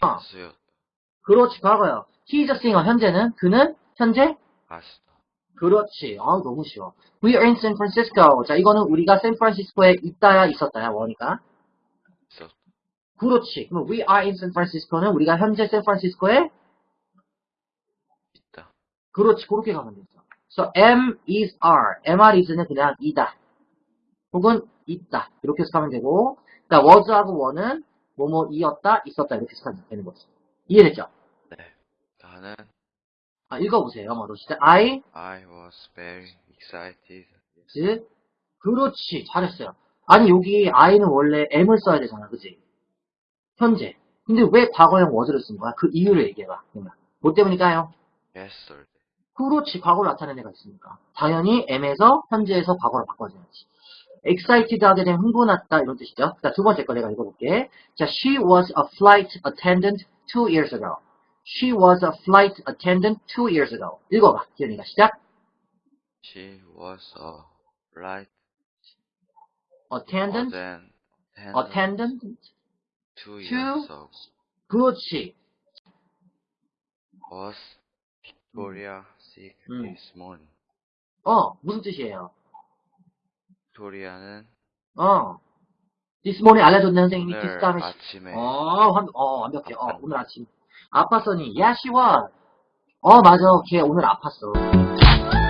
가수요. 그렇지, 과거요. He is a singer. 현재는? 그는? 현재? 가수다. 그렇지. 아 너무 쉬워. We are in San Francisco. 자, 이거는 우리가 샌프란시스코에 있다야, 있었다야, 원이가. 있었. 그렇지. 그럼 we are in San Francisco는 우리가 현재 샌프란시스코에 있다. 그렇지. 그렇게 가면 되죠. So am is are. mr is는 그냥 이다. 혹은 있다. 이렇게 해서 가면 되고. 자, was하고 were는 뭐뭐 이었다, 있었다. 이렇게 가면 되는 거죠. 이해됐죠? 네. 나는 아, 읽어보세요. 영어로. 시작. I I was very excited. is 그렇지. 잘했어요. 아니, 여기 I는 원래 am을 써야 되잖아. 그지? 현재. 근데 왜 과거형 was를 쓴 거야? 그 이유를 얘기해봐. 그러면. 뭐 때문일까요? yesterday. 그렇지. 과거를 나타내는 애가 있으니까. 당연히 M에서 현재에서 과거로 바꿔줘야지. excited 하게 되면 흥분했다 이런 뜻이죠. 자, 두 번째 거 내가 읽어볼게. 자, she was a flight attendant two years ago. She was a flight attendant two years ago. 읽어봐. 기현이가 시작. She was a flight attendant, attendant attendant. two two years ago. 그렇지. Was Victoria sick 음. this morning? 어, 무슨 뜻이에요? 빅토리아는 어. morning 알려줬네, 선생님이. 오늘 다음에. 아침에 어, 완, 어, 완벽해. 어, 오늘 아침. yeah, she was. 어, 맞아. 걔 오늘 아팠어.